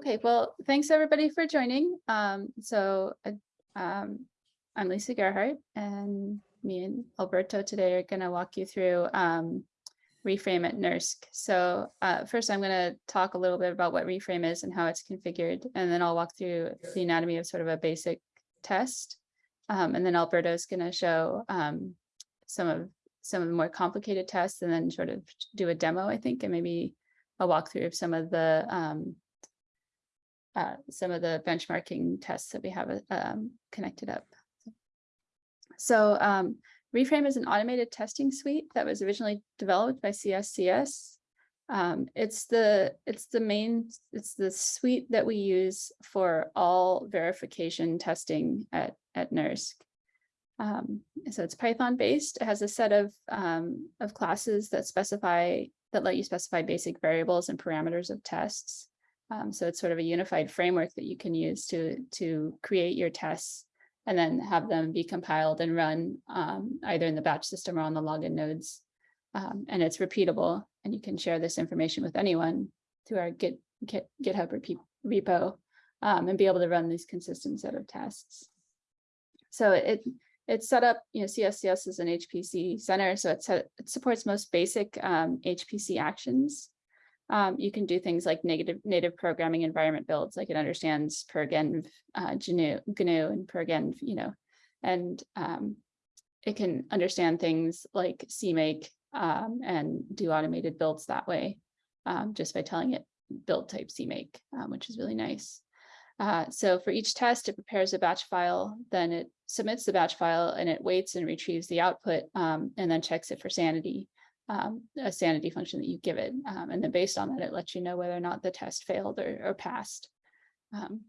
Okay, well, thanks everybody for joining. Um, so uh, um, I'm Lisa Gerhardt and me and Alberto today are going to walk you through um, Reframe at NERSC. So uh, first I'm going to talk a little bit about what Reframe is and how it's configured, and then I'll walk through the anatomy of sort of a basic test. Um, and then Alberto is going to show um, some of some of the more complicated tests and then sort of do a demo, I think, and maybe a walkthrough of some of the um, uh, some of the benchmarking tests that we have uh, um, connected up. So um, Reframe is an automated testing suite that was originally developed by CSCS. Um, it's the it's the main it's the suite that we use for all verification testing at at NERSC. Um, so it's Python based. It has a set of um, of classes that specify that let you specify basic variables and parameters of tests. Um, so it's sort of a unified framework that you can use to, to create your tests and then have them be compiled and run um, either in the batch system or on the login nodes. Um, and it's repeatable and you can share this information with anyone through our Git, Git GitHub repo um, and be able to run these consistent set of tests. So it it's set up, you know, CSCS is an HPC center, so it, it supports most basic um, HPC actions. Um, you can do things like negative native programming environment builds, like it understands PrgEnv, uh, GNU, and PrgEnv, you know, and um, it can understand things like CMake um, and do automated builds that way, um, just by telling it build type CMake, um, which is really nice. Uh, so for each test, it prepares a batch file, then it submits the batch file and it waits and retrieves the output um, and then checks it for sanity um, a sanity function that you give it. Um, and then based on that, it lets you know whether or not the test failed or, or passed. Um,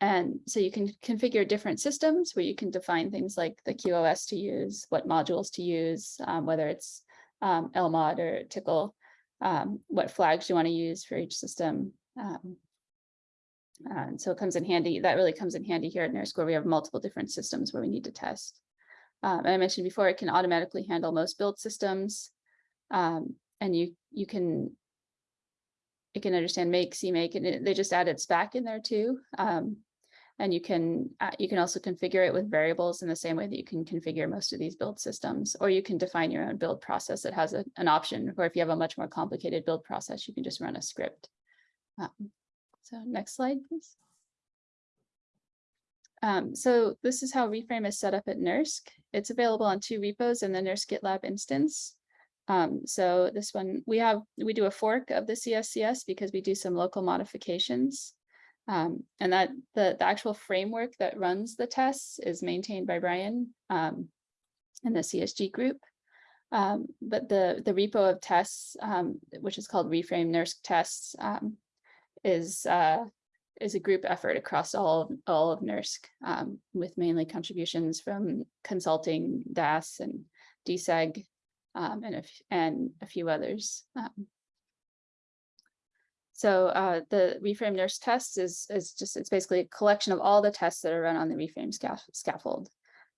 and so you can configure different systems where you can define things like the QoS to use, what modules to use, um, whether it's um, LMOD or Tcl, um, what flags you want to use for each system. And so it comes in handy. That really comes in handy here at NERSC where we have multiple different systems where we need to test. Um, and I mentioned before, it can automatically handle most build systems. Um, and you you can it can understand make, CMake, and it, they just added Spack in there too. Um, and you can uh, you can also configure it with variables in the same way that you can configure most of these build systems, or you can define your own build process that has a, an option, or if you have a much more complicated build process, you can just run a script. Um, so next slide, please. Um, so this is how Reframe is set up at NERSC. It's available on two repos in the NERSC GitLab instance. Um, so this one, we have, we do a fork of the CSCS because we do some local modifications. Um, and that the, the actual framework that runs the tests is maintained by Brian um, in the CSG group. Um, but the, the repo of tests, um, which is called Reframe NERSC tests, um, is uh, is a group effort across all of, all of NERSC um, with mainly contributions from consulting, DAS and DSEG um, and, a, and a few others. Um, so uh, the Reframe NERSC test is, is just, it's basically a collection of all the tests that are run on the Reframe scaffold.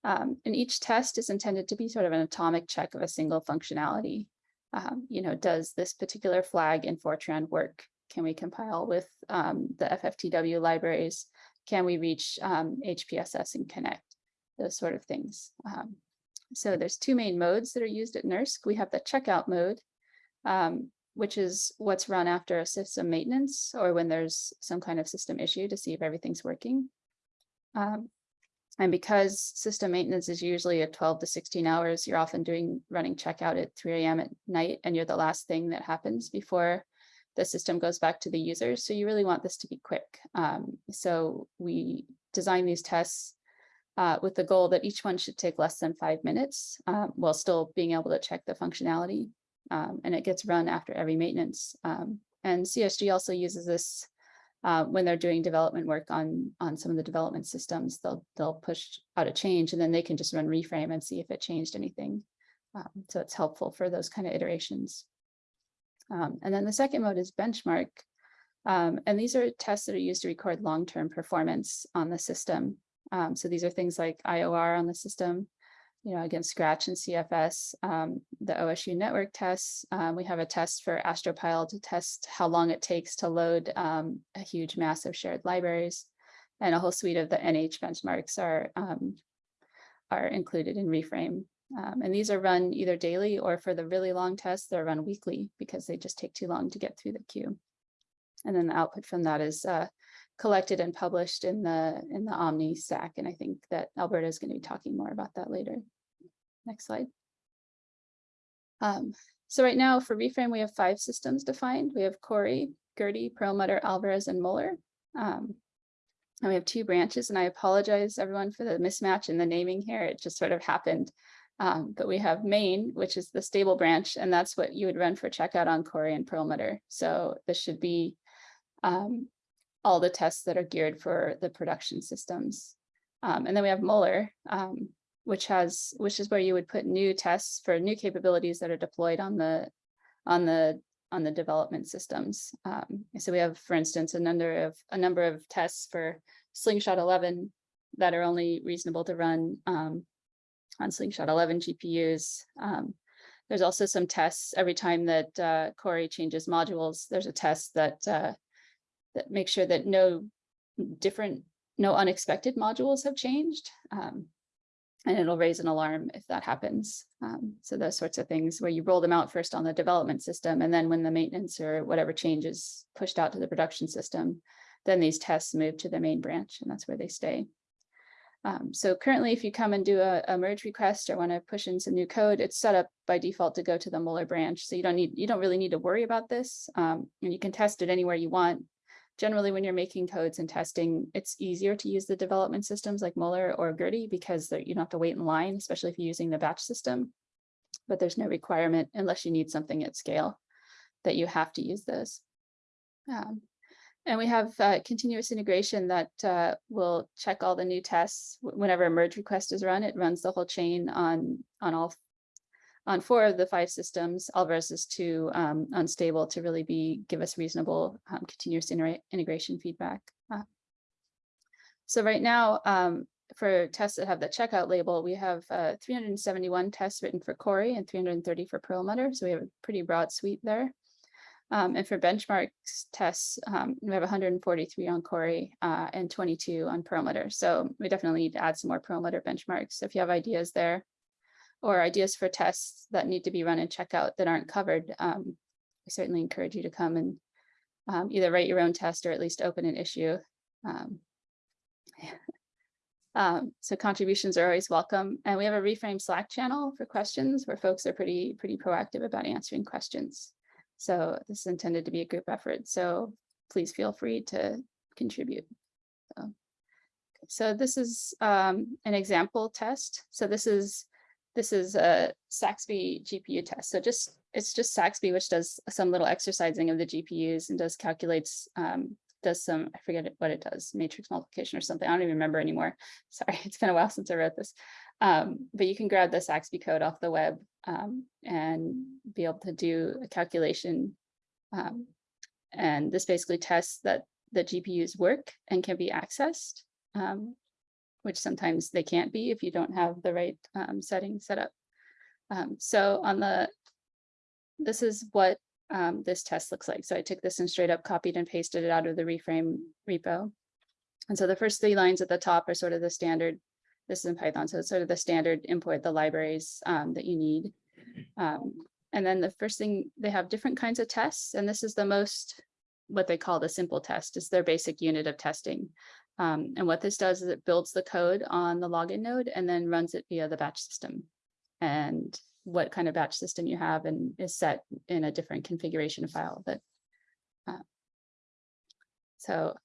Um, and each test is intended to be sort of an atomic check of a single functionality. Um, you know, does this particular flag in Fortran work? Can we compile with um, the FFTW libraries? Can we reach um, HPSS and connect? Those sort of things. Um, so there's two main modes that are used at NERSC. We have the checkout mode, um, which is what's run after a system maintenance or when there's some kind of system issue to see if everything's working. Um, and because system maintenance is usually at 12 to 16 hours, you're often doing running checkout at 3 a.m. at night, and you're the last thing that happens before the system goes back to the users. So you really want this to be quick. Um, so we design these tests uh, with the goal that each one should take less than five minutes um, while still being able to check the functionality. Um, and it gets run after every maintenance. Um, and CSG also uses this uh, when they're doing development work on, on some of the development systems, they'll, they'll push out a change and then they can just run reframe and see if it changed anything. Um, so it's helpful for those kind of iterations. Um, and then the second mode is benchmark. Um, and these are tests that are used to record long-term performance on the system. Um, so these are things like IOR on the system, you know, against Scratch and CFS, um, the OSU network tests. Um, we have a test for AstroPile to test how long it takes to load um, a huge mass of shared libraries. And a whole suite of the NH benchmarks are, are included in Reframe. Um, and these are run either daily or for the really long tests, they're run weekly because they just take too long to get through the queue. And then the output from that is uh, collected and published in the in the Omni stack. And I think that Alberto is going to be talking more about that later. Next slide. Um, so right now for Reframe, we have five systems defined. We have Cori, Gerty, Perlmutter, Alvarez, and Muller. Um, and we have two branches, and I apologize everyone for the mismatch in the naming here. It just sort of happened. Um, but we have main, which is the stable branch, and that's what you would run for checkout on Cori and Perlmutter. So this should be um, all the tests that are geared for the production systems. Um, and then we have Muller, um, which has which is where you would put new tests for new capabilities that are deployed on the on the on the development systems. Um, so we have, for instance, a number of a number of tests for Slingshot 11 that are only reasonable to run um, on Slingshot 11 GPUs. Um, there's also some tests every time that uh, Cori changes modules. There's a test that uh, that makes sure that no different, no unexpected modules have changed. Um, and it'll raise an alarm if that happens. Um, so those sorts of things where you roll them out first on the development system, and then when the maintenance or whatever change is pushed out to the production system, then these tests move to the main branch, and that's where they stay. Um, so currently, if you come and do a, a merge request or want to push in some new code, it's set up by default to go to the Muller branch. So you don't need, you don't really need to worry about this, um, and you can test it anywhere you want generally when you're making codes and testing, it's easier to use the development systems like Muller or Gerty because you don't have to wait in line, especially if you're using the batch system. But there's no requirement unless you need something at scale that you have to use those. Um, and we have uh, continuous integration that uh, will check all the new tests whenever a merge request is run. It runs the whole chain on, on all on four of the five systems, Alvarez is too um, unstable to really be give us reasonable um, continuous integration feedback. Uh, so right now, um, for tests that have the checkout label, we have uh, 371 tests written for Cori and 330 for Perlmutter. So we have a pretty broad suite there. Um, and for benchmarks tests, um, we have 143 on Cori uh, and 22 on Perlmutter. So we definitely need to add some more Perlmutter benchmarks. So if you have ideas there, or ideas for tests that need to be run and in checkout that aren't covered, um, I certainly encourage you to come and um, either write your own test or at least open an issue. Um, um, so contributions are always welcome. And we have a reframe Slack channel for questions where folks are pretty, pretty proactive about answering questions. So this is intended to be a group effort. So please feel free to contribute. So, so this is um, an example test. So this is this is a SAXPY GPU test. So just it's just SAXPY, which does some little exercising of the GPUs and does calculates, um, does some, I forget what it does, matrix multiplication or something. I don't even remember anymore. Sorry, it's been a while since I wrote this. Um, but you can grab the SAXPY code off the web um, and be able to do a calculation. Um, and this basically tests that the GPUs work and can be accessed um, which sometimes they can't be if you don't have the right um, settings set up. Um, so on the, this is what this test looks like. So I took this and straight up copied and pasted it out of the reframe repo. And so the first three lines at the top are sort of the standard, this is in Python, so it's sort of the standard import the libraries um, that you need. Um, and then the first thing, they have different kinds of tests, and this is the most, what they call the simple test, is their basic unit of testing. Um, and what this does is it builds the code on the login node and then runs it via the batch system. And what kind of batch system you have and is set in a different configuration file that uh, so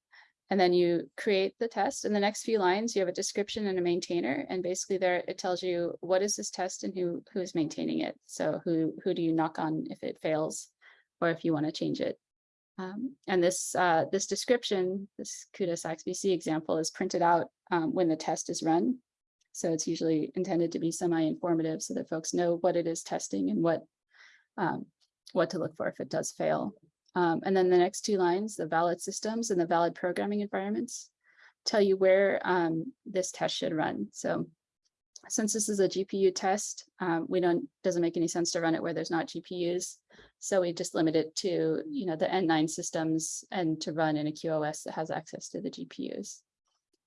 and then you create the test in the next few lines you have a description and a maintainer and basically there it tells you what is this test and who who is maintaining it so who who do you knock on if it fails or if you want to change it um, and this uh, this description, this CUDA SAXPY example is printed out um, when the test is run. So it's usually intended to be semi-informative so that folks know what it is testing and what um, what to look for if it does fail. Um, and then the next two lines, the valid systems and the valid programming environments, tell you where um, this test should run. So since this is a GPU test, um, we don't, doesn't make any sense to run it where there's not GPUs. So we just limit it to, you know, the N9 systems and to run in a QoS that has access to the GPUs.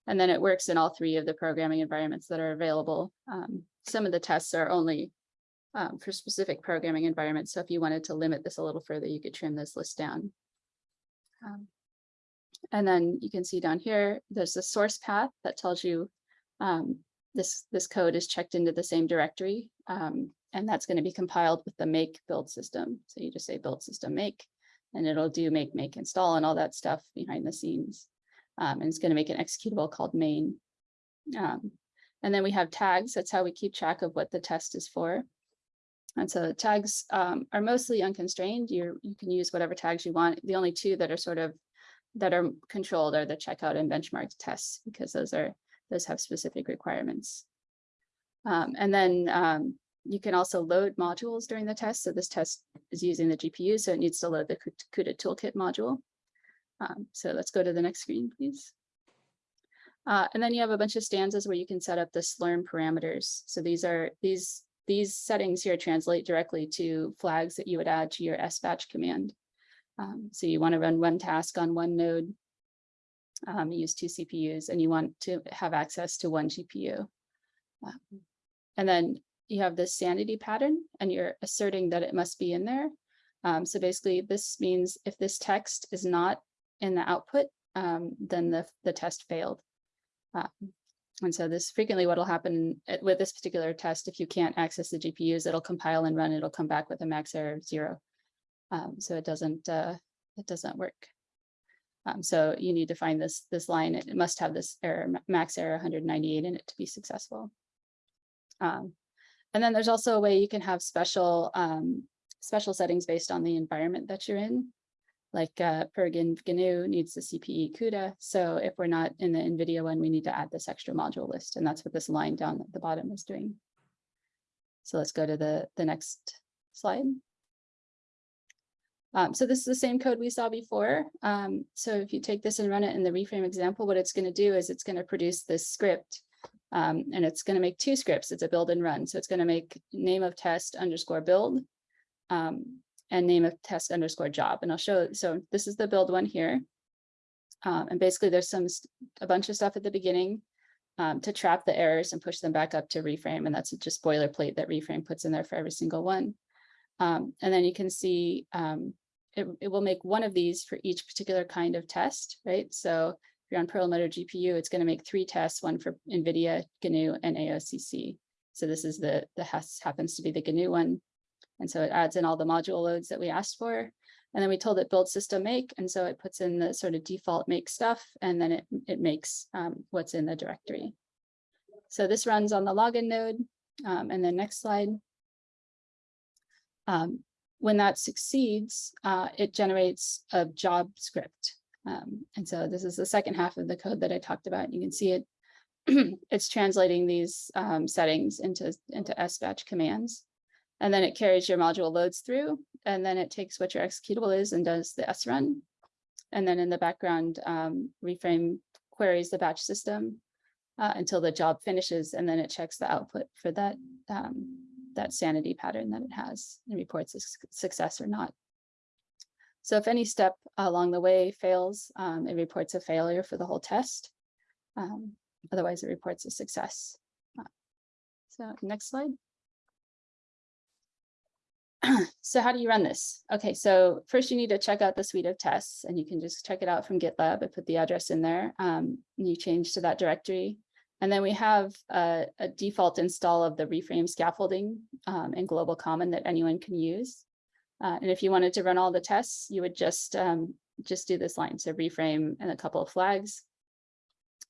And then it works in all three of the programming environments that are available. Um, some of the tests are only um, for specific programming environments. So if you wanted to limit this a little further, you could trim this list down. Um, and then you can see down here, there's a source path that tells you um, this, this code is checked into the same directory. Um, and that's going to be compiled with the make build system. So you just say build system make, and it'll do make, make, install, and all that stuff behind the scenes. Um, and it's going to make an executable called main. Um, and then we have tags. That's how we keep track of what the test is for. And so tags um, are mostly unconstrained. you you can use whatever tags you want. The only two that are sort of that are controlled are the checkout and benchmark tests because those are those have specific requirements. Um, and then um, you can also load modules during the test. So this test is using the GPU, so it needs to load the CUDA toolkit module. Um, so let's go to the next screen, please. Uh, and then you have a bunch of stanzas where you can set up the Slurm parameters. So these are these these settings here translate directly to flags that you would add to your sbatch command. Um, so you want to run one task on one node, um, use two CPUs, and you want to have access to one GPU. Um, and then you have this sanity pattern, and you're asserting that it must be in there. Um, so basically, this means if this text is not in the output, um, then the, the test failed. Um, and so this frequently what will happen with this particular test, if you can't access the GPUs, it'll compile and run, it'll come back with a max error of zero. Um, so it doesn't uh, it doesn't work. Um, so you need to find this this line. It must have this error max error 198 in it to be successful. Um, and then there's also a way you can have special um, special settings based on the environment that you're in. Like uh, PrgEnv GNU needs the CPE CUDA. So if we're not in the NVIDIA one, we need to add this extra module list. And that's what this line down at the bottom is doing. So let's go to the, the next slide. Um, so this is the same code we saw before. Um, so if you take this and run it in the reframe example, what it's going to do is it's going to produce this script um, and it's going to make two scripts. It's a build and run. So it's going to make name of test underscore build um, and name of test underscore job. And I'll show, so this is the build one here. Um, and basically there's some, a bunch of stuff at the beginning um, to trap the errors and push them back up to reframe. And that's just boilerplate that reframe puts in there for every single one. Um, and then you can see um, it, it will make one of these for each particular kind of test, right? So if you're on Perlmutter GPU, it's going to make three tests, one for NVIDIA, GNU, and AOCC. So this is the, the has, happens to be the GNU one. And so it adds in all the module loads that we asked for. And then we told it build system make. And so it puts in the sort of default make stuff, and then it, it makes um, what's in the directory. So this runs on the login node. Um, and then next slide. Um, when that succeeds, uh, it generates a job script. Um, and so this is the second half of the code that I talked about. You can see it, it's translating these um, settings into, into SBatch commands. And then it carries your module loads through, and then it takes what your executable is and does the S run. And then in the background, um, reframe queries the batch system uh, until the job finishes, and then it checks the output for that um, that sanity pattern that it has and reports success or not. So if any step along the way fails, um, it reports a failure for the whole test. Um, otherwise, it reports a success. Uh, so next slide. so how do you run this? Okay, so first you need to check out the suite of tests and you can just check it out from GitLab. I put the address in there. Um, you change to that directory. And then we have a, a default install of the reframe scaffolding um, in global common that anyone can use. Uh, and if you wanted to run all the tests, you would just um, just do this line. So reframe and a couple of flags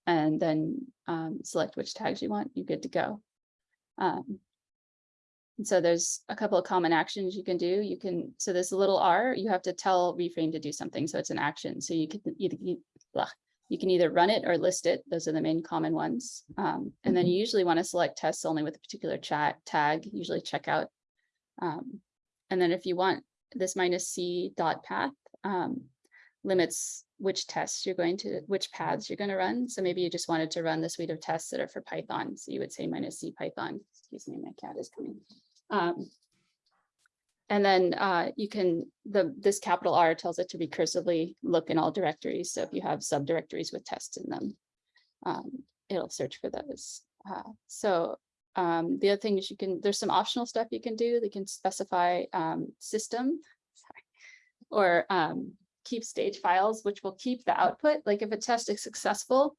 and then um, select which tags you want, you're good to go. Um, and so there's a couple of common actions you can do. You can, so this little R, you have to tell reframe to do something. So it's an action. So you can, either. You can either run it or list it. Those are the main common ones. Um, and then you mm-hmm. usually want to select tests only with a particular chat tag, usually checkout. Um, and then if you want this minus C dot path um, limits which tests you're going to, which paths you're going to run. So maybe you just wanted to run the suite of tests that are for Python. So you would say minus C Python. Excuse me, my cat is coming. Um, and then uh, you can, the this capital R tells it to recursively look in all directories. So if you have subdirectories with tests in them, um, it'll search for those. Uh, so um, the other thing is you can, there's some optional stuff you can do. They can specify um, system sorry, or um, keep stage files, which will keep the output. Like if a test is successful,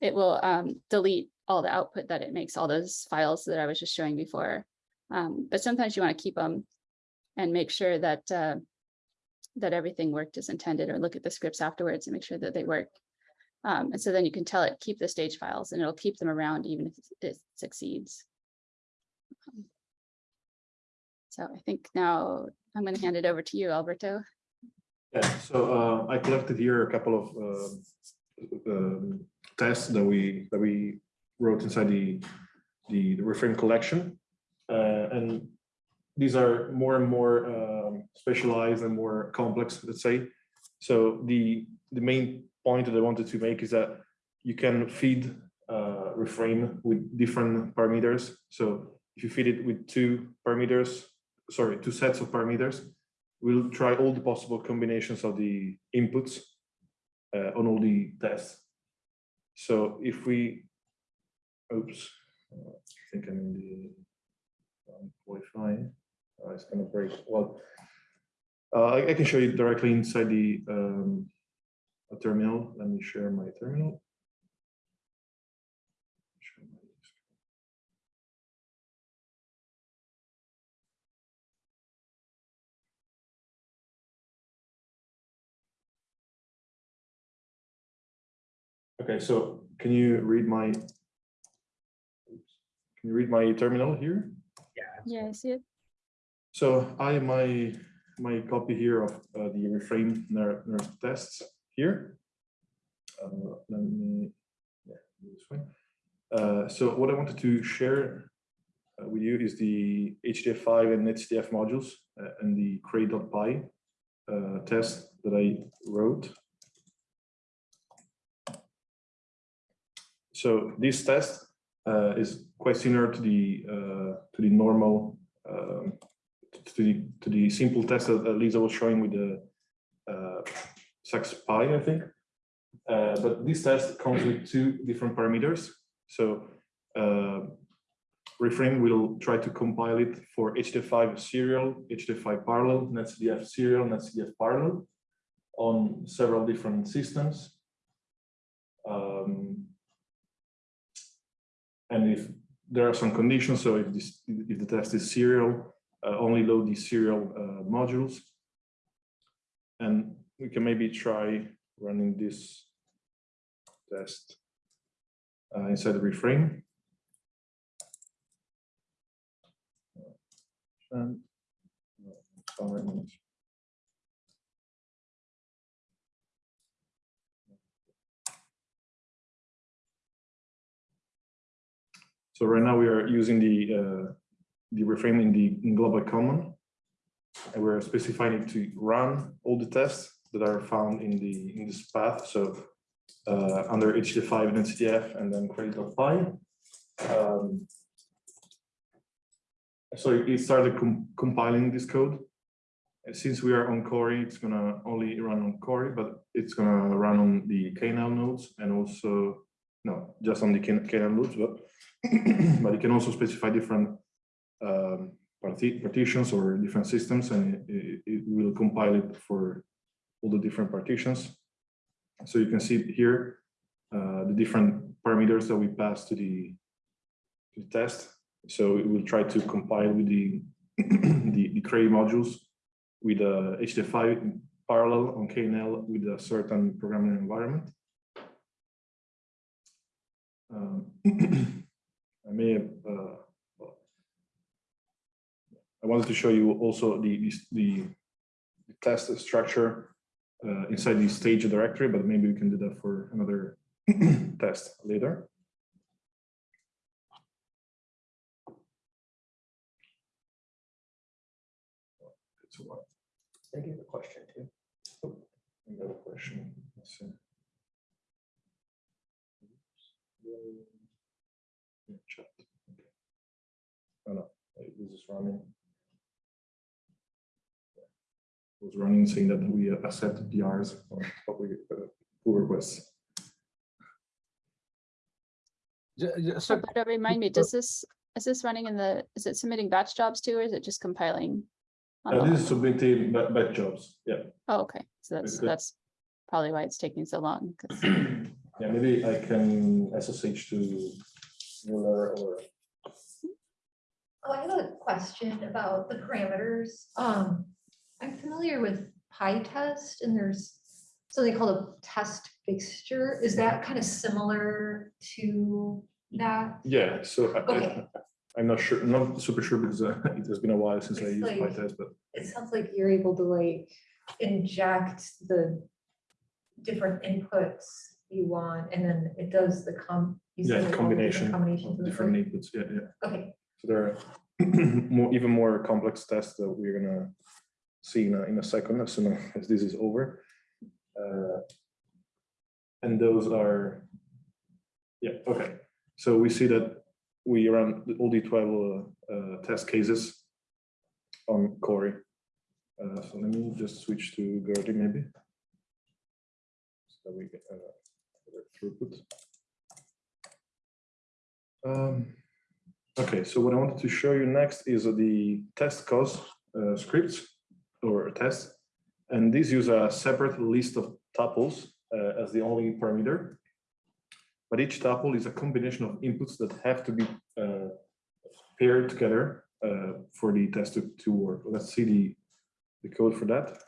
it will um, delete all the output that it makes, all those files that I was just showing before. Um, but sometimes you want to keep them and make sure that uh, that everything worked as intended or look at the scripts afterwards and make sure that they work. Um, and so then you can tell it keep the stage files and it'll keep them around even if it succeeds. So I think now I'm going to hand it over to you, Alberto. Yeah, so uh, I collected here a couple of um, um, tests that we that we wrote inside the the, the reframe collection, uh, and these are more and more um, specialized and more complex, let's say. So the the main point that I wanted to make is that you can feed uh, reframe with different parameters. So if you feed it with two parameters, sorry, two sets of parameters, we'll try all the possible combinations of the inputs uh, on all the tests. So if we, oops, uh, I think I'm in the um, Wi-Fi. Uh, it's gonna break. Well, uh, I, I, can show you directly inside the um, terminal. Let me share my terminal. Okay, so can you read my, can you read my terminal here? Yeah. Yeah, I see it. So I have my, my copy here of uh, the reframe NERSC tests here. Uh, let me, yeah, this way. Uh, so what I wanted to share uh, with you is the HDF5 and NetCDF modules uh, and the cray.py uh, test that I wrote. So this test is quite similar to the uh, to the normal um, to the to the simple test that Lisa was showing with the uh, SaxPy, I think. Uh, but this test comes with two different parameters. So uh, Reframe will try to compile it for HDF5 serial, HDF5 parallel, NetCDF serial, NetCDF parallel on several different systems. Um, and if there are some conditions, so if this if the test is serial, uh, only load the serial uh, modules. And we can maybe try running this test uh, inside the reframe. And, So right now we are using the uh, the reframe in the in global common, and we're specifying it to run all the tests that are found in the in this path. So uh, under HDF5 and NetCDF, and then cray.py. Um, so it started com compiling this code. And since we are on Cori, it's gonna only run on Cori, but it's gonna run on the KNL nodes and also no, just on the KNL nodes, but but you can also specify different um, partitions or different systems, and it, it, will compile it for all the different partitions. So you can see here uh, the different parameters that we pass to the, to the test. So it will try to compile with the the, the Cray modules with a HDF5 parallel on KNL with a certain programming environment. Um, I may have, uh, I wanted to show you also the, the, the test structure uh, inside the stage directory, but maybe we can do that for another test later. Thank you for the question too. Another question. Let's see. Yeah, chat. Okay. Oh no, wait, this is running. It was running saying that we accept PRs or public uh, pull requests. Ju- ju- so- Roberto, remind me, uh, does this, is this running in the, is it submitting batch jobs too, or is it just compiling? Uh, this is submitting batch jobs, yeah. Oh, okay, so that's, good. that's probably why it's taking so long. Yeah, maybe I can SSH to Muller or, Oh, I have a question about the parameters. Um, I'm familiar with PyTest and there's something called a test fixture. Is that kind of similar to that? yeah, so I- I, Okay. I'm not sure, not super sure because uh, it has been a while since I used like- PyTest, but It sounds like you're able to like inject the different inputs you want and then it does the com. yeah, said like the combination of different inputs, yeah, yeah. Okay, So there are more, even more complex tests that we're gonna see in a, in a second as soon as this is over. Uh, And those are, yeah, okay. So we see that we run all the twelve uh, uh, test cases on Cori. Uh, So let me just switch to Gerty maybe. So we get uh, throughput. Um, Okay, so what I wanted to show you next is the test cause uh, scripts or test. And these use a separate list of tuples uh, as the only parameter. But each tuple is a combination of inputs that have to be uh, paired together uh, for the test to, to work. Let's see the, the code for that.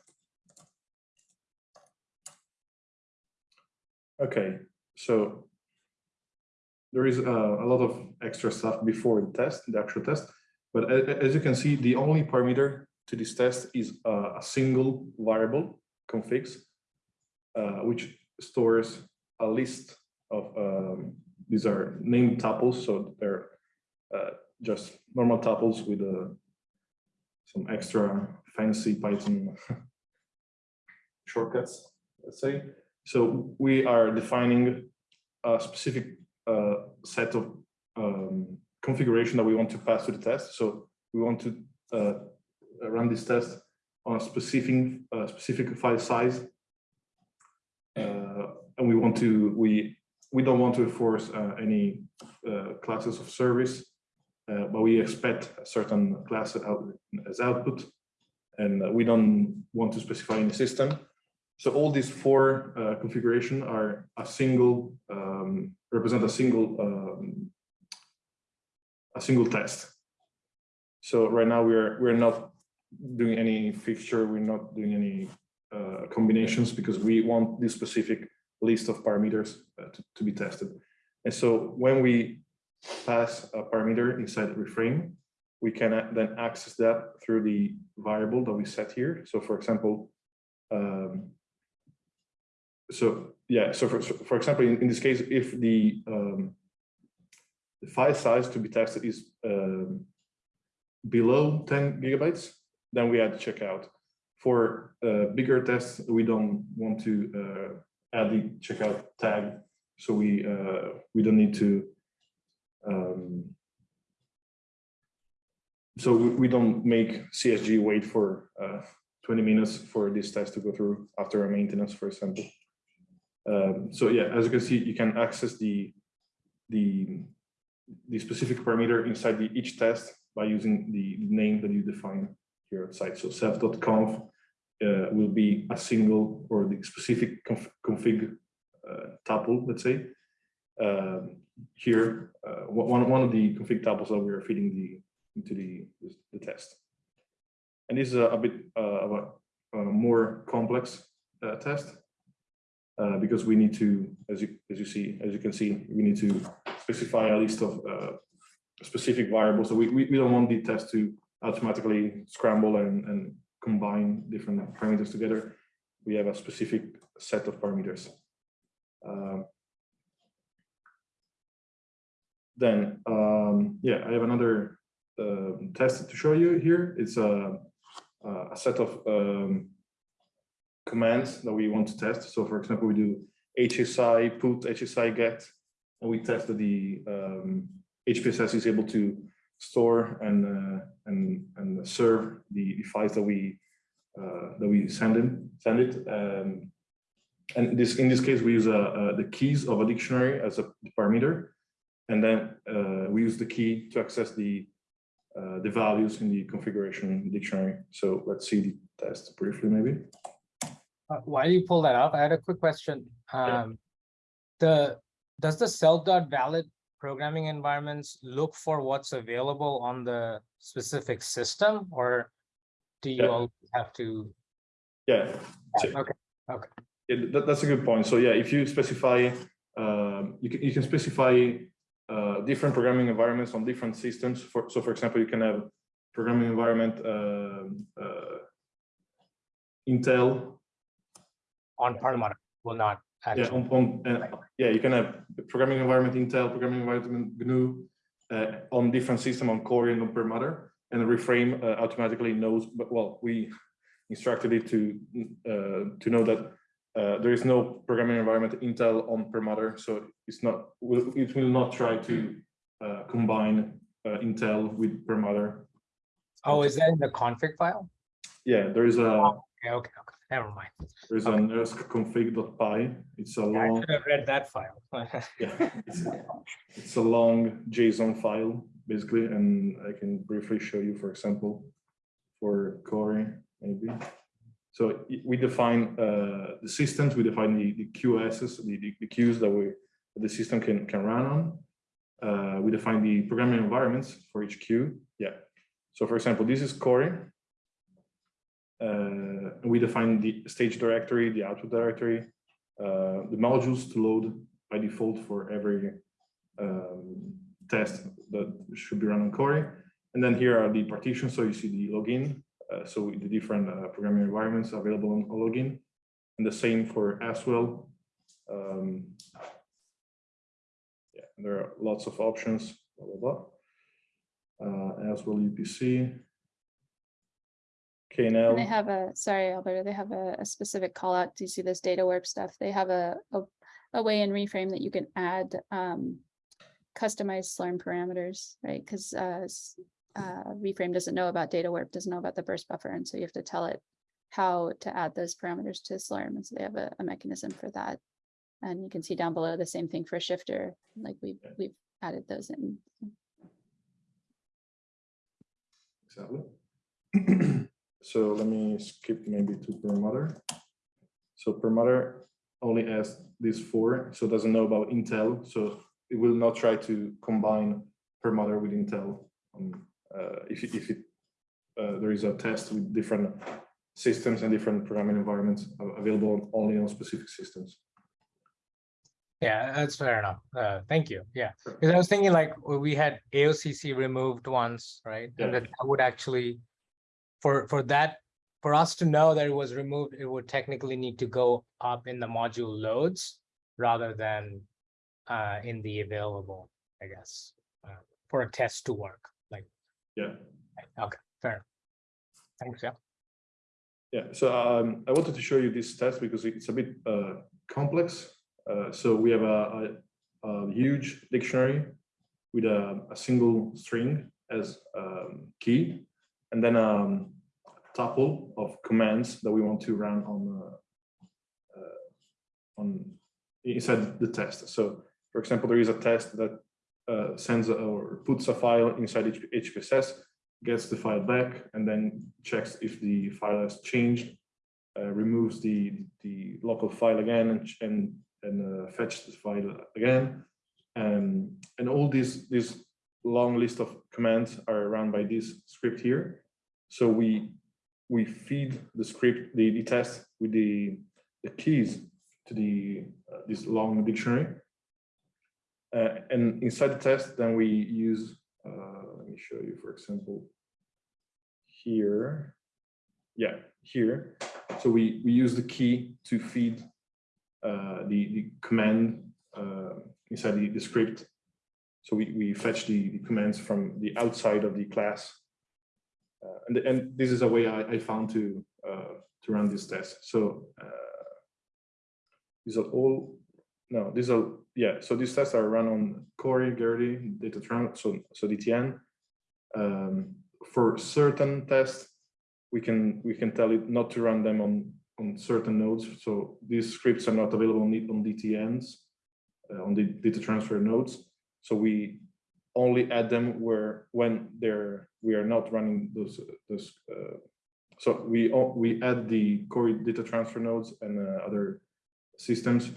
Okay, so there is uh, a lot of extra stuff before the test, the actual test. But a- a- as you can see, the only parameter to this test is uh, a single variable configs, uh, which stores a list of, um, these are named tuples, so they're uh, just normal tuples with uh, some extra fancy Python shortcuts, let's say. So we are defining a specific set of um, configuration that we want to pass to the test. So we want to uh, run this test on a specific specific file size, uh, and we want to we we don't want to enforce uh, any classes of service, uh, but we expect a certain class out as output, and uh, we don't want to specify any system. So all these four uh, configuration are a single um, represent a single um, a single test. So right now we're we're not doing any fixture, we're not doing any uh, combinations because we want this specific list of parameters uh, to, to be tested. And so when we pass a parameter inside the reframe, we can then access that through the variable that we set here. So for example, um, so yeah, so for, for example, in, in this case, if the um, the file size to be tested is um, below 10 gigabytes, then we add checkout. For uh, bigger tests, we don't want to uh, add the checkout tag, so we uh, we don't need to. Um, so we, we don't make CSG wait for uh, 20 minutes for this test to go through after a maintenance, for example. Um, so yeah, as you can see, you can access the the the specific parameter inside the each test by using the name that you define here outside. So self.conf uh, will be a single or the specific conf config uh, tuple, let's say. Um, here, uh, one one of the config tuples that we are feeding the into the the test. And this is a, a bit uh, of a, a more complex uh, test uh, because we need to, as you as you see, as you can see, we need to specify a list of uh, specific variables. So we, we, we don't want the test to automatically scramble and, and combine different parameters together. We have a specific set of parameters. Um, then, um, yeah, I have another uh, test to show you here. It's a, a set of um, commands that we want to test. So for example, we do HSI put, HSI get, and we test that the um, HPSS is able to store and uh, and and serve the, the files that we uh, that we send in send it. Um, and this in this case we use uh, uh, the keys of a dictionary as a parameter, and then uh, we use the key to access the uh, the values in the configuration dictionary. So let's see the test briefly, maybe. Uh, While you pull that up, I had a quick question. Um, the, does the self dot valid programming environments look for what's available on the specific system or do you Yeah. all have to? Yeah. so- Okay, okay. Yeah, that, that's a good point. So yeah, if you specify, um, you can, you can specify uh, different programming environments on different systems. For, so for example, you can have programming environment um, uh, Intel, On Perlmutter will not yeah, on, on, uh, yeah, you can have programming environment Intel, programming environment GNU uh, on different system on Cori and on Perlmutter, and the reframe uh, automatically knows, but well, we instructed it to uh, to know that uh, there is no programming environment Intel on Perlmutter, so it's not, it will not try to uh, combine uh, Intel with Perlmutter. Oh, is that in the config file? Yeah, there is a, Okay, okay, okay, never mind. there is an config.py. It's a Yeah, I long, should have read that file. yeah, it's, it's a long JSON file, basically, and I can briefly show you, for example, for Cori, maybe. So we define uh, the systems, we define the, the QSs, the, the, the queues that we, that the system can, can run on. Uh, we define the programming environments for each queue. Yeah. So for example, this is Cori. Uh, we define the stage directory, the output directory, uh, the modules to load by default for every um, test that should be run on Cori. And then here are the partitions. So you see the login. Uh, so the different uh, programming environments available on login. And the same for as well. Um, yeah, there are lots of options, blah, blah, blah. Uh, as well UPC. And they have a, sorry, Alberto, they have a, a specific call out. Do you see this DataWarp stuff? They have a, a, a way in reframe that you can add, um, customized Slurm parameters, right? Because, uh, uh, reframe doesn't know about DataWarp, doesn't know about the burst buffer, and so you have to tell it how to add those parameters to Slurm, and so they have a, a mechanism for that. And you can see down below the same thing for shifter, like we've, Yeah. we've added those in. exactly. So let me skip maybe to Perlmutter. So Perlmutter only has these four, so it doesn't know about Intel, so it will not try to combine Perlmutter with Intel. Um, uh, if, if it, uh, there is a test with different systems and different programming environments available only on specific systems. Yeah, that's fair enough. Uh, thank you. Yeah, because I was thinking like we had AOCC removed once, right? Yeah. And that that would actually, for, for that, for us to know that it was removed, it would technically need to go up in the module loads rather than uh, in the available, I guess, uh, for a test to work, like, Yeah. okay, fair. Thanks, yeah. Yeah, so um, I wanted to show you this test because it's a bit uh, complex. Uh, so we have a, a, a huge dictionary with a, a single string as um, key, and then um, a tuple of commands that we want to run on uh, uh, on inside the test. So, for example, there is a test that uh, sends or puts a file inside HPSS gets the file back and then checks if the file has changed, uh, removes the, the local file again and, and, and uh, fetch the file again. Um, and all these, this long list of commands are run by this script here. So we, we feed the script, the, the test with the, the keys to the, uh, this long dictionary. Uh, and inside the test, then we use uh, let me show you, for example, here. Yeah, here. So we, we use the key to feed uh, the, the command uh, inside the, the script. So we, we fetch the, the commands from the outside of the class. Uh, and, and this is a way I, I found to uh, to run this test. So uh, these are all, no, these are, yeah, so these tests are run on Cori, Gerty, Datatron, so, so DTN. Um, for certain tests, we can, we can tell it not to run them on, on certain nodes. So these scripts are not available on, on DTNs, uh, on the data transfer nodes. So we only add them where, when they're, we are not running those, those, uh, so we, we add the core data transfer nodes and uh, other systems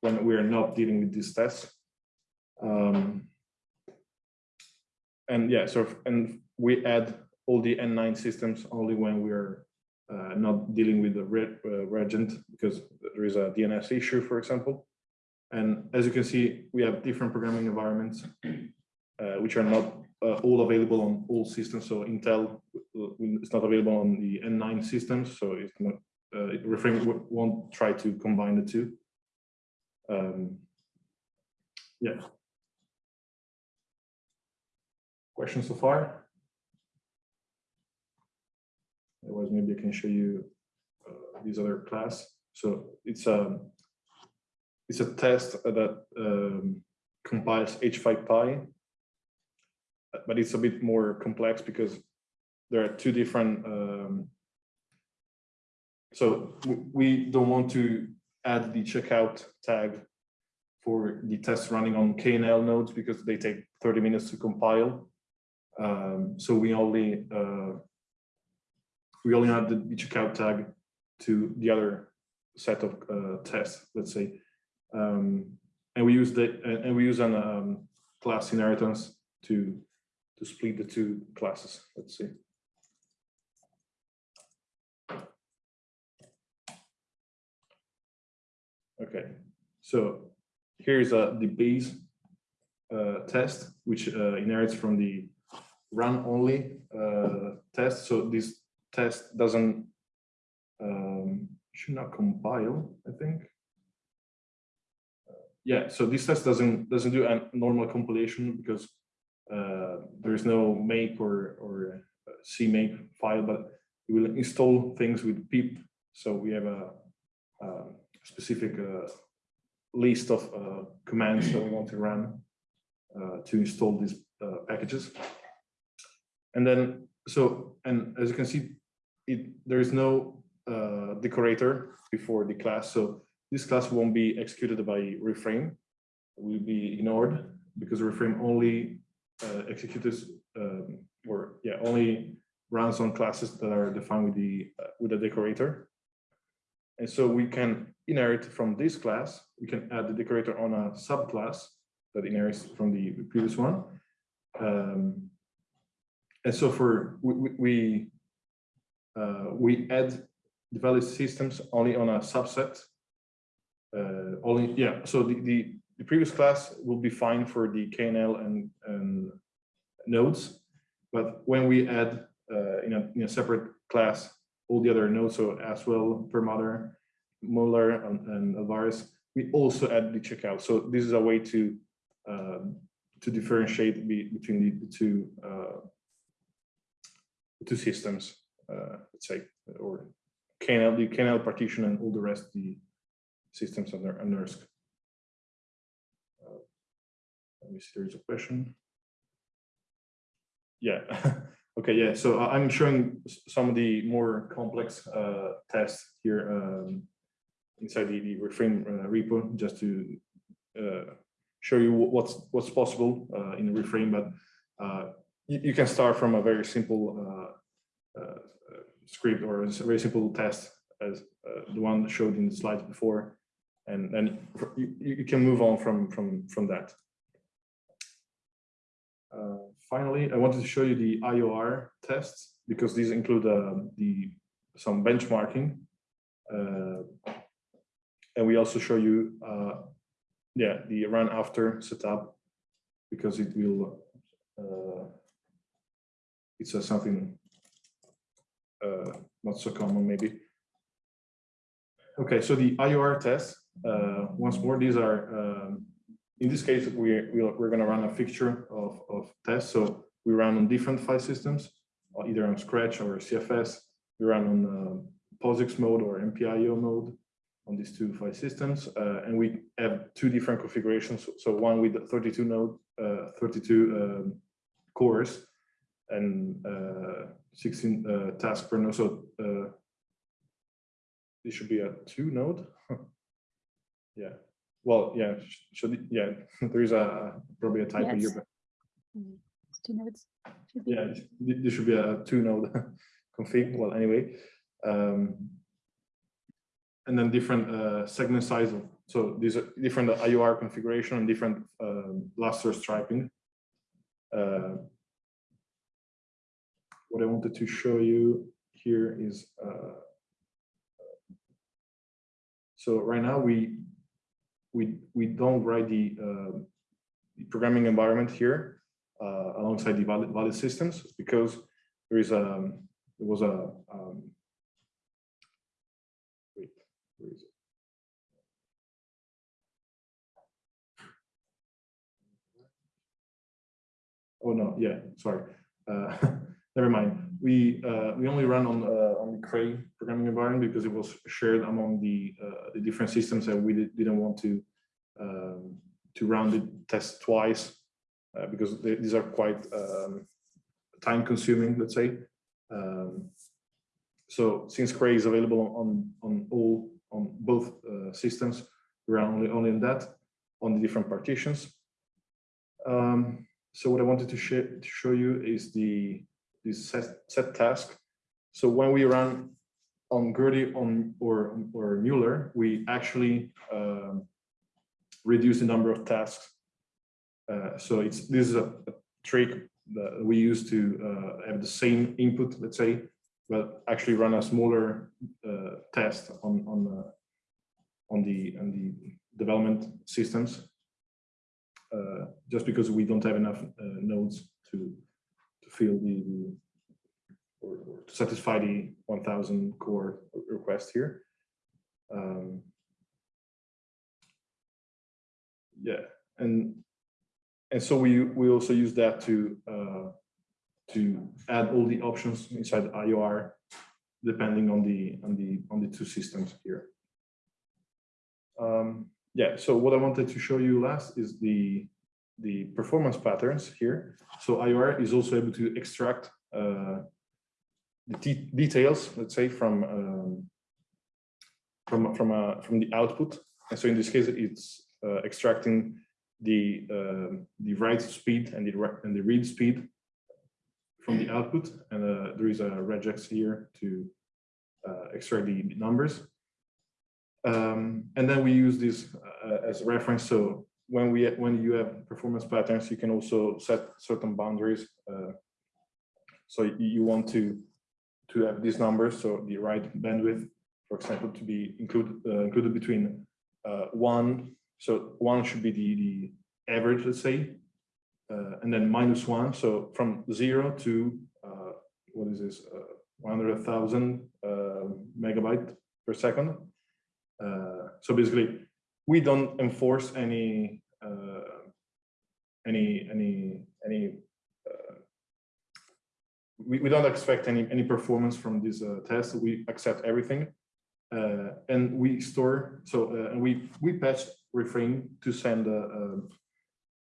when we are not dealing with these tests. Um, And yeah, so, and we add all the N9 systems only when we are uh, not dealing with the re- uh, regent because there is a DNS issue, for example. And as you can see, we have different programming environments uh, which are not uh, all available on all systems. So Intel uh, is not available on the N9 systems, so it's not, uh, Reframe won't try to combine the two. Um, Yeah. Questions so far? Otherwise, maybe I can show you uh, these other class. So it's a it's a test that um, compiles H5Py but it's a bit more complex because there are two different. Um, so we don't want to add the checkout tag for the test running on KNL nodes because they take 30 minutes to compile. Um, so we only uh, we only add the, checkout tag to the other set of uh, tests, let's say, um, and we use the and, we use an um, class inheritance to to split the two classes. Let's see. Okay, so here's uh, the base uh, test, which uh, inherits from the run only uh, test. So this test doesn't um, should not compile, I think. Yeah, so this test doesn't doesn't do a normal compilation because uh, there is no make or or uh, CMake file, but we will install things with pip. So we have a, a specific uh, list of uh, commands that we want to run uh, to install these uh, packages. And then, so, and as you can see, it there is no decorator before the class. So this class won't be executed by reframe, will be ignored because reframe only uh, executes um, or yeah only runs on classes that are defined with the uh, with a decorator. And so we can inherit from this class we can add the decorator on a subclass that inherits from the previous one. Um, and so for we we, uh, we add the valid systems only on a subset uh, only yeah so the, the the previous class will be fine for the KNL and, and nodes, but when we add uh, in, a, in a separate class, all the other nodes, so as well, Perlmutter, Muller, and, and Alvarez, we also add the checkout. So this is a way to um, to differentiate be, between the, the two uh, two systems, uh, let's say, or KNL, the KNL partition, and all the rest the systems under NERSC. Let me see, there's a question. Yeah, okay, yeah, so I'm showing some of the more complex uh, tests here um, inside the, the reframe uh, repo, just to uh, show you what's what's possible uh, in a reframe, but uh, you, you can start from a very simple uh, uh, uh, script or a very simple test as uh, the one showed in the slides before, and then you, you can move on from from from that. Uh, Finally, I wanted to show you the IOR tests because these include uh, the some benchmarking. Uh, And we also show you, uh, yeah, the run after setup because it will, uh, it's uh, something not so common maybe. Okay, so the IOR test, uh, once more, these are um, in this case, we, we're, we're gonna run a fixture of, of tests. So we run on different file systems, either on Scratch or CFS. We run on uh, POSIX mode or MPIO mode on these two file systems. Uh, and we have two different configurations. So one with 32 node, uh, 32 um, cores and uh, 16 uh, tasks per node. So uh, this should be a two node. yeah. Well, yeah, should, yeah, there is a, probably a typo here, Yes. but It's Two nodes. yeah, th- this should be a two node config. Well, anyway. Um, and then different uh, segment size. of- So these are different IOR configuration and different Lustre striping. Uh, what I wanted to show you here is uh, so right now we we we don't write the, uh, the programming environment here uh, alongside the valid valid systems because there is a there was a um, wait where is it? Oh no, yeah, sorry. Uh, never mind. We uh, we only run on uh, on the Cray programming environment because it was shared among the uh, the different systems and we did, didn't want to um, to run the test twice uh, because they, these are quite um, time consuming, let's say. Um, so since Cray is available on on all on both uh, systems, we run only only in that on the different partitions. Um, so what I wanted to, share, to show you is the this set, set task. So when we run on Gerty on or or Muller, we actually um, reduce the number of tasks. Uh, so it's this is a, a trick that we use to uh, have the same input, let's say, but actually run a smaller uh, test on on the on the on the development systems uh, just because we don't have enough uh, nodes to fill the, or, or to satisfy the 1000 core request here. Um, yeah, and and so we we also use that to uh, to add all the options inside the IOR depending on the on the on the two systems here. Um, yeah, so what I wanted to show you last is the the performance patterns here. So IOR is also able to extract uh, the details, let's say, from um, from from uh, from the output. And so in this case, it's uh, extracting the uh, the write speed and the and the read speed from the output. And uh, there is a regex here to uh, extract the numbers. Um, and then we use this uh, as a reference. So when we when you have performance patterns, you can also set certain boundaries. Uh, so you, want to to have these numbers, so the write bandwidth, for example, to be included uh, included between uh, one. So one should be the the average, let's say, uh, and then minus one. So from zero to uh, what is this? Uh, 100,000 uh, megabyte per second. So basically, we don't enforce any uh, any any any. Uh, we, we don't expect any any performance from this uh, test. We accept everything, uh, and we store. So uh, and we we patch reframe to send uh, uh,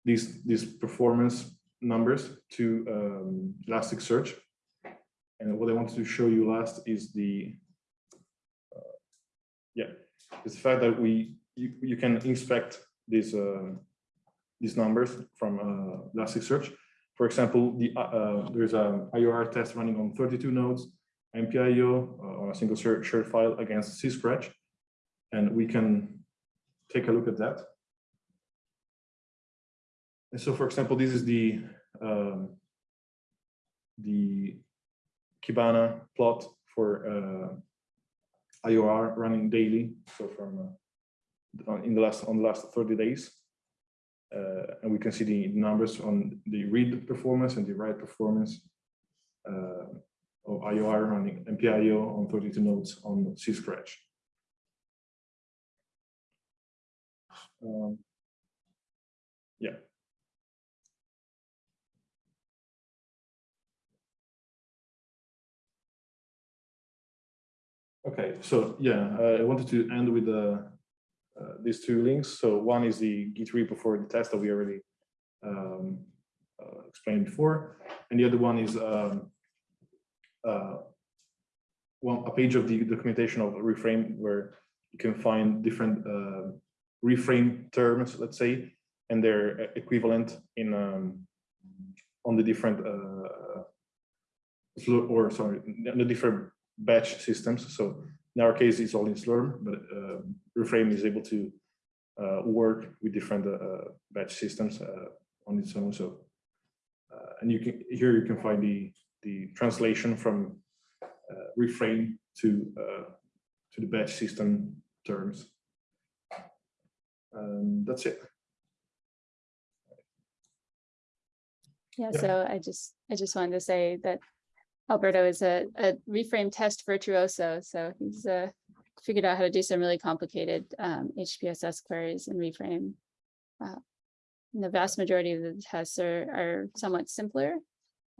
these these performance numbers to um, Elasticsearch. And what I wanted to show you last is the yeah is the fact that we you, you can inspect these uh, these numbers from uh, Elasticsearch. For example, the uh, uh, there's a IOR test running on 32 nodes, MPIO on a single shared, file against C-Scratch, and we can take a look at that. And so, for example, this is the um, the Kibana plot for uh, IOR running daily. So from in the last on the last 30 days. Uh, and we can see the numbers on the read performance and the write performance uh, of IOR running MPIO on 32 nodes on C Scratch. Um, yeah. Okay, so yeah, uh, I wanted to end with the, uh, these two links. So one is the Git repo for the test that we already um, uh, explained before, and the other one is um, uh, one a page of the documentation of reframe where you can find different uh, reframe terms, let's say, and their equivalent in um, on the different uh, or sorry, the different batch systems. So in our case, it's all in Slurm, but uh, Reframe is able to uh, work with different uh, batch systems uh, on its own. So uh, and you can here you can find the the translation from uh, Reframe to uh, to the batch system terms. Um, that's it. Yeah, Yeah. so I just, I just wanted to say that Alberto is a, a reframe test virtuoso, so he's uh figured out how to do some really complicated um HPSS queries in reframe. Uh, and The vast majority of the tests are, are somewhat simpler.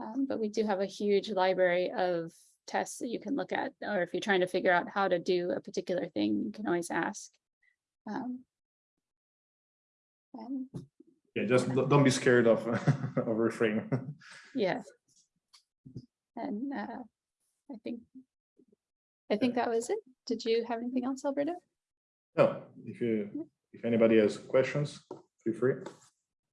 um, but we do have a huge library of tests that you can look at, or if you're trying to figure out how to do a particular thing, you can always ask. Um, and Yeah, just don't don't be scared of of Reframe. Yeah. And uh, I think, I think that was it. Did you have anything else, Alberto? No, if you, if anybody has questions, feel free.